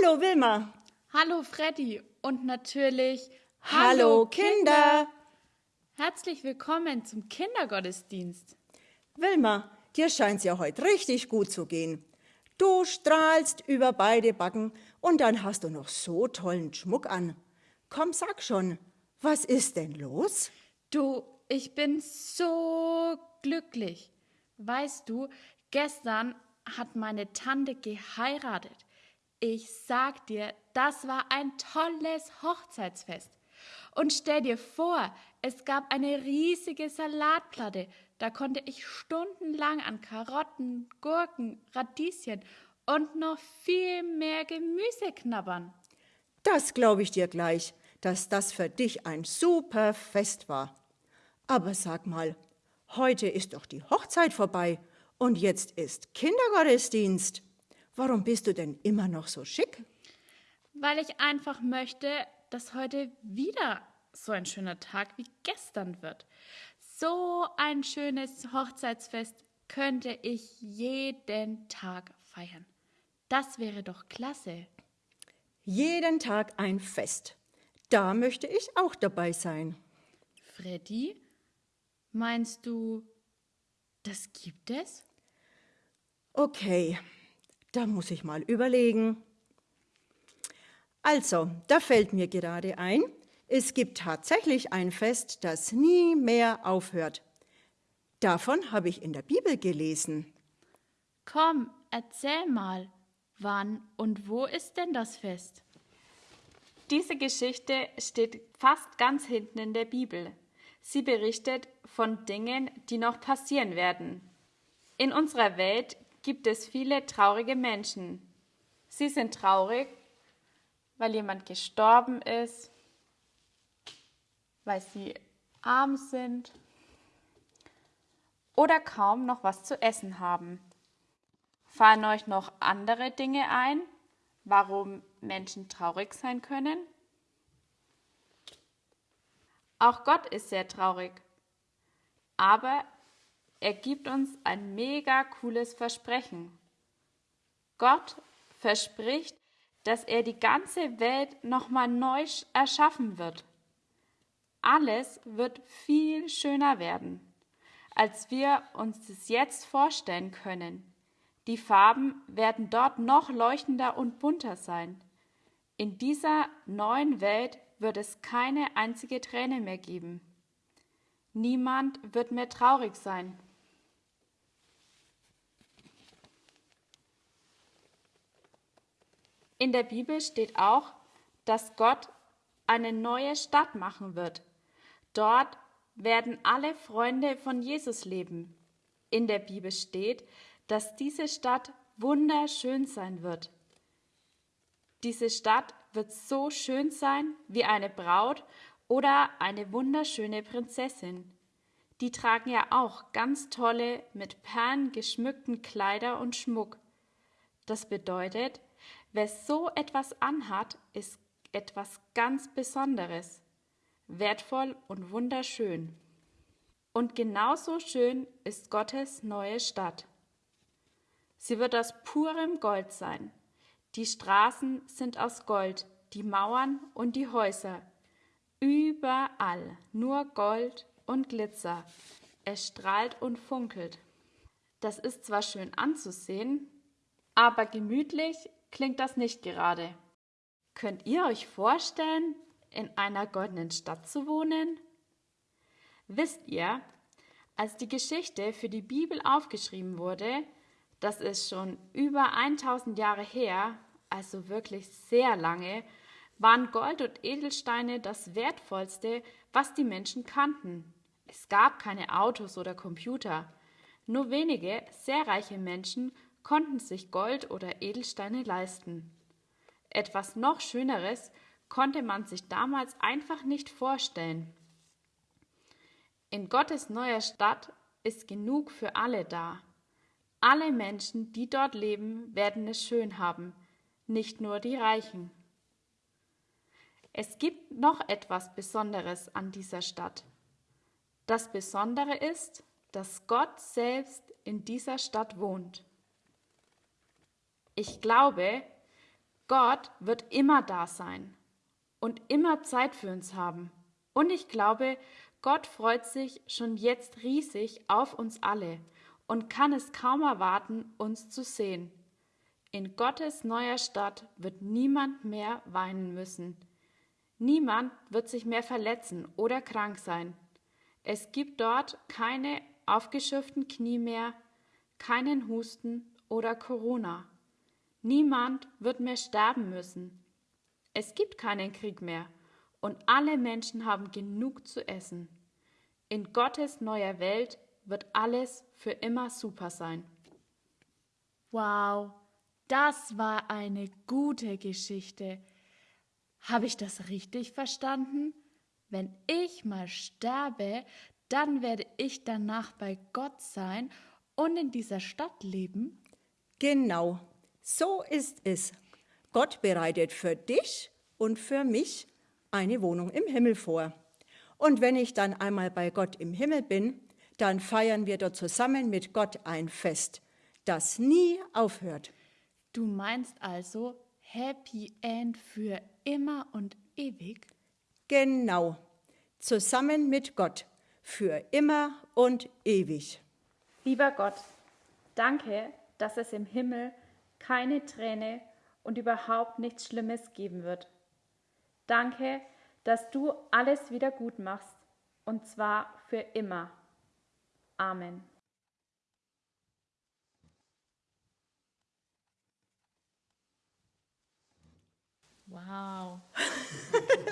Hallo Wilma. Hallo Freddy und natürlich Hallo Kinder. Herzlich willkommen zum Kindergottesdienst. Wilma, dir scheint's ja heute richtig gut zu gehen. Du strahlst über beide Backen und dann hast du noch so tollen Schmuck an. Komm, sag schon, was ist denn los? Du, ich bin so glücklich. Weißt du, gestern hat meine Tante geheiratet. Ich sag dir, das war ein tolles Hochzeitsfest. Und stell dir vor, es gab eine riesige Salatplatte. Da konnte ich stundenlang an Karotten, Gurken, Radieschen und noch viel mehr Gemüse knabbern. Das glaube ich dir gleich, dass das für dich ein super Fest war. Aber sag mal, heute ist doch die Hochzeit vorbei und jetzt ist Kindergottesdienst. Warum bist du denn immer noch so schick? Weil ich einfach möchte, dass heute wieder so ein schöner Tag wie gestern wird. So ein schönes Hochzeitsfest könnte ich jeden Tag feiern. Das wäre doch klasse. Jeden Tag ein Fest. Da möchte ich auch dabei sein. Freddy, meinst du, das gibt es? Okay, da muss ich mal überlegen. Also, da fällt mir gerade ein, es gibt tatsächlich ein Fest, das nie mehr aufhört. Davon habe ich in der Bibel gelesen. Komm, erzähl mal, wann und wo ist denn das Fest? Diese Geschichte steht fast ganz hinten in der Bibel. Sie berichtet von Dingen, die noch passieren werden. In unserer Welt gibt es viele traurige Menschen. Sie sind traurig, weil jemand gestorben ist, weil sie arm sind oder kaum noch was zu essen haben. Fallen euch noch andere Dinge ein, warum Menschen traurig sein können? Auch Gott ist sehr traurig, aber er gibt uns ein mega cooles Versprechen. Gott verspricht, dass er die ganze Welt nochmal neu erschaffen wird. Alles wird viel schöner werden, als wir uns das jetzt vorstellen können. Die Farben werden dort noch leuchtender und bunter sein. In dieser neuen Welt wird es keine einzige Träne mehr geben. Niemand wird mehr traurig sein. In der Bibel steht auch, dass Gott eine neue Stadt machen wird. Dort werden alle Freunde von Jesus leben. In der Bibel steht, dass diese Stadt wunderschön sein wird. Diese Stadt wird so schön sein wie eine Braut oder eine wunderschöne Prinzessin. Die tragen ja auch ganz tolle, mit Perlen geschmückten Kleider und Schmuck. Das bedeutet, Wer so etwas anhat, ist etwas ganz Besonderes, wertvoll und wunderschön. Und genauso schön ist Gottes neue Stadt. Sie wird aus purem Gold sein. Die Straßen sind aus Gold, die Mauern und die Häuser. Überall nur Gold und Glitzer. Es strahlt und funkelt. Das ist zwar schön anzusehen, aber gemütlich klingt das nicht gerade. Könnt ihr euch vorstellen, in einer goldenen Stadt zu wohnen? Wisst ihr, als die Geschichte für die Bibel aufgeschrieben wurde, das ist schon über 1000 Jahre her, also wirklich sehr lange, waren Gold und Edelsteine das Wertvollste, was die Menschen kannten. Es gab keine Autos oder Computer. Nur wenige sehr reiche Menschen konnten sich Gold oder Edelsteine leisten. Etwas noch Schöneres konnte man sich damals einfach nicht vorstellen. In Gottes neuer Stadt ist genug für alle da. Alle Menschen, die dort leben, werden es schön haben, nicht nur die Reichen. Es gibt noch etwas Besonderes an dieser Stadt. Das Besondere ist, dass Gott selbst in dieser Stadt wohnt. Ich glaube, Gott wird immer da sein und immer Zeit für uns haben. Und ich glaube, Gott freut sich schon jetzt riesig auf uns alle und kann es kaum erwarten, uns zu sehen. In Gottes neuer Stadt wird niemand mehr weinen müssen. Niemand wird sich mehr verletzen oder krank sein. Es gibt dort keine aufgeschürften Knie mehr, keinen Husten oder Corona. Niemand wird mehr sterben müssen. Es gibt keinen Krieg mehr und alle Menschen haben genug zu essen. In Gottes neuer Welt wird alles für immer super sein. Wow, das war eine gute Geschichte. Habe ich das richtig verstanden? Wenn ich mal sterbe, dann werde ich danach bei Gott sein und in dieser Stadt leben? Genau, so ist es. Gott bereitet für dich und für mich eine Wohnung im Himmel vor. Und wenn ich dann einmal bei Gott im Himmel bin, dann feiern wir dort zusammen mit Gott ein Fest, das nie aufhört. Du meinst also Happy End für immer und ewig? Genau, zusammen mit Gott, für immer und ewig. Lieber Gott, danke, dass es im Himmel keine Träne und überhaupt nichts Schlimmes geben wird. Danke, dass du alles wieder gut machst, und zwar für immer. Amen. Wow.